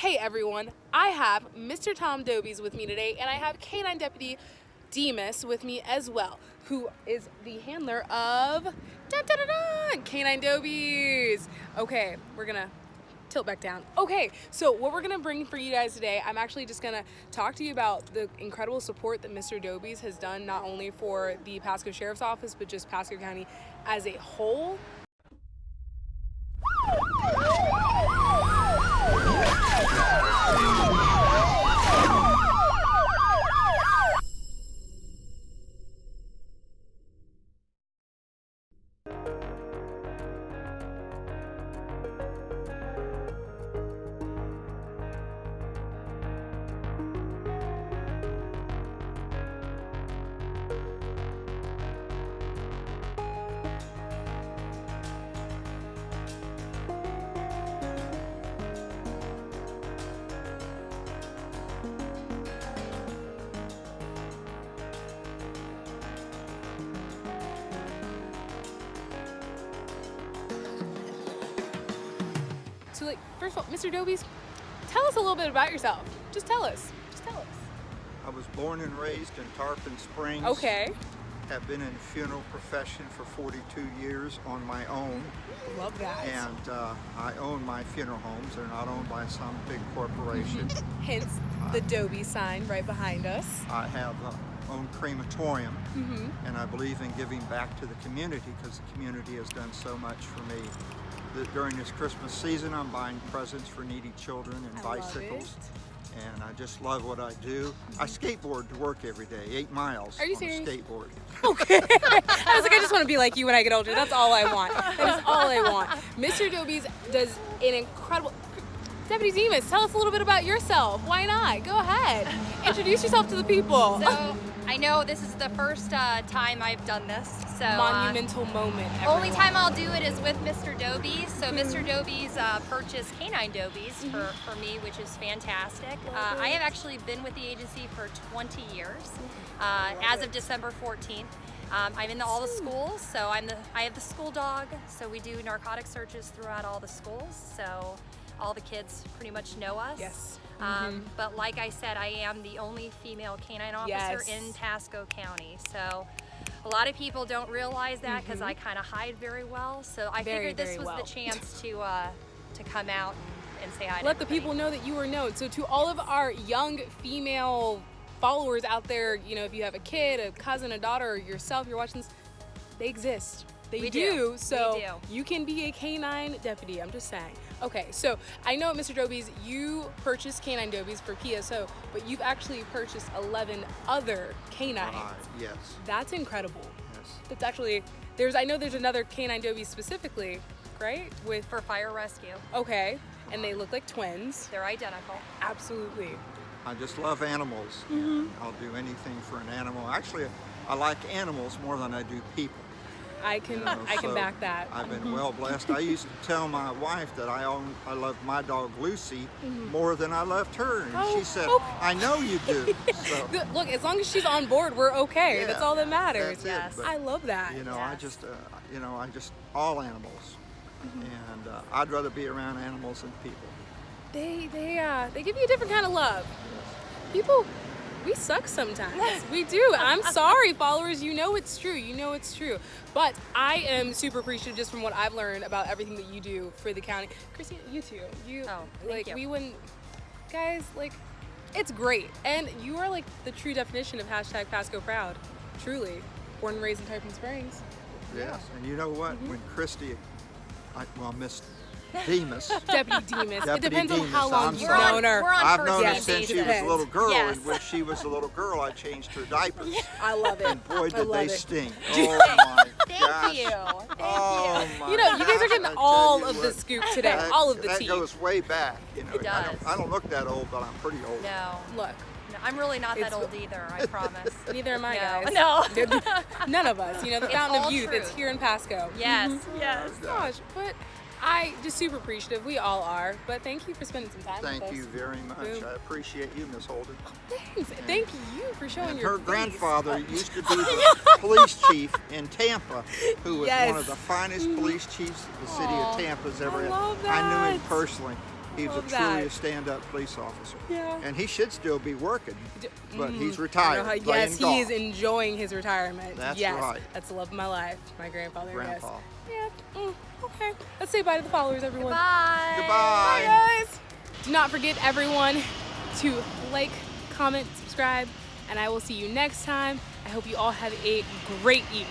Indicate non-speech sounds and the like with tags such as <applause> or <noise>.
Hey everyone, I have Mr. Tom Dobies with me today, and I have Canine Deputy Demas with me as well, who is the handler of dun, dun, dun, Canine Dobies. Okay, we're gonna tilt back down. Okay, so what we're gonna bring for you guys today, I'm actually just gonna talk to you about the incredible support that Mr. Dobies has done not only for the Pasco Sheriff's Office, but just Pasco County as a whole. So like, first of all, Mr. Dobies, tell us a little bit about yourself. Just tell us. Just tell us. I was born and raised in Tarpon Springs. Okay. Have been in the funeral profession for 42 years on my own. Love that. And uh, I own my funeral homes. They're not owned by some big corporation. <laughs> Hence the Dobie sign right behind us. I have a own crematorium Mm-hmm. and I believe in giving back to the community because the community has done so much for me. During this Christmas season, I'm buying presents for needy children and I bicycles. And I just love what I do. I skateboard to work every day, eight miles Mm-hmm. Are you on serious? a skateboard. <laughs> Okay. I was like, I just want to be like you when I get older. That's all I want. That is all I want. Mr. Dobies does an incredible. Deputy Demas, tell us a little bit about yourself. Why not? Go ahead. <laughs> Introduce yourself to the people. So I know this is the first uh, time I've done this. So uh, Monumental moment. only time I'll do it is with Mr. Dobies. So Mr. Dobies uh, purchased canine Dobies for, for me, which is fantastic. Uh, I have actually been with the agency for 20 years. Uh, as of December 14th. Um, I'm in the, all the schools, so I'm the I have the school dog. So we do narcotic searches throughout all the schools. So all the kids pretty much know us. Yes. Um, but like I said, I am the only female canine officer Yes. in Pasco County. So a lot of people don't realize that because I kind of hide very well. So I Mm-hmm. Very, figured this was well. the chance to uh, to come out and, and say hi. to Let the everybody. people know that you are known. So to all of our young female followers out there, you know, if you have a kid, a cousin, a daughter, or yourself, you're watching this, they exist. They We do. do. We So do. you can be a canine deputy. I'm just saying. Okay, so I know, Mr. Dobies, you purchased canine dobies for PSO, but you've actually purchased 11 other canines. Uh, yes, That's incredible. yes. That's actually there's. I know there's another canine dobie specifically, right? With for fire rescue. okay, and they look like twins. They're identical. Absolutely. I just love animals. and I'll do anything for an animal. Actually, I like animals more than I do people. I can you know, I can back that. I've been well blessed. I used to tell my wife that I own, I love my dog Lucy more than I loved her, and Oh, she said, oh. "I know you do." <laughs> So Look, as long as she's on board, we're okay. Yeah, that's all that matters. Yes. but, I love that. You know, I just, uh, you know, I just all animals, and uh, I'd rather be around animals than people. They they uh they give you a different kind of love. People we suck sometimes. <laughs> we do. I'm sorry, followers. You know it's true. You know it's true. But I am super appreciative just from what I've learned about everything that you do for the county. Christina, you too. You Oh, thank like you. we wouldn't guys, like it's great. And you are like the true definition of hashtag Pasco proud. Truly. Born and raised in Tarpon Springs. Yes, and you know what? Mm-hmm. When Christy, I, well, Miss Demas. Deputy Demas. it Deputy depends on how long I'm you've sorry. known her. We're on I've first known her since she was a little girl, Yes. and when she was a little girl, I changed her diapers. I love it. And boy, I did love they it. stink. <laughs> Oh my Thank gosh. you. Thank Oh you. my You know, you guys are getting I all you of the scoop today, That- all of the that tea. goes way back. You know, It I, don't, I don't look that old, but I'm pretty old. No, Look, no, I'm really not that It's- old either. I <laughs> promise. neither am I, No. guys. No. <laughs> None of us. You know, the It's fountain of all youth. It's here in Pasco. yes. Mm-hmm. Yes. Oh, gosh, but I just super appreciative. We all are. But thank you for spending some time Thank with us. you very much. Boom. I appreciate you, Miss Holden. Oh, thanks. Thank you for showing And your her face. grandfather <laughs> used to be the <laughs> police chief in Tampa, who was Yes. one of the finest mm-hmm. police chiefs the city of Tampa's ever I had. I knew him personally. He was Love a truly that. a stand-up police officer. Yeah. And he should still be working, but he's mm, I retired. how- playing yes, he is enjoying his retirement. That's yes, right. That's the love of my life. My grandfather. Grandpa. Yes. Yeah. Mm, okay. Let's say bye to the followers, everyone. Bye. Goodbye. Bye, guys. Do not forget, everyone, to like, comment, subscribe, and I will see you next time. I hope you all have a great evening.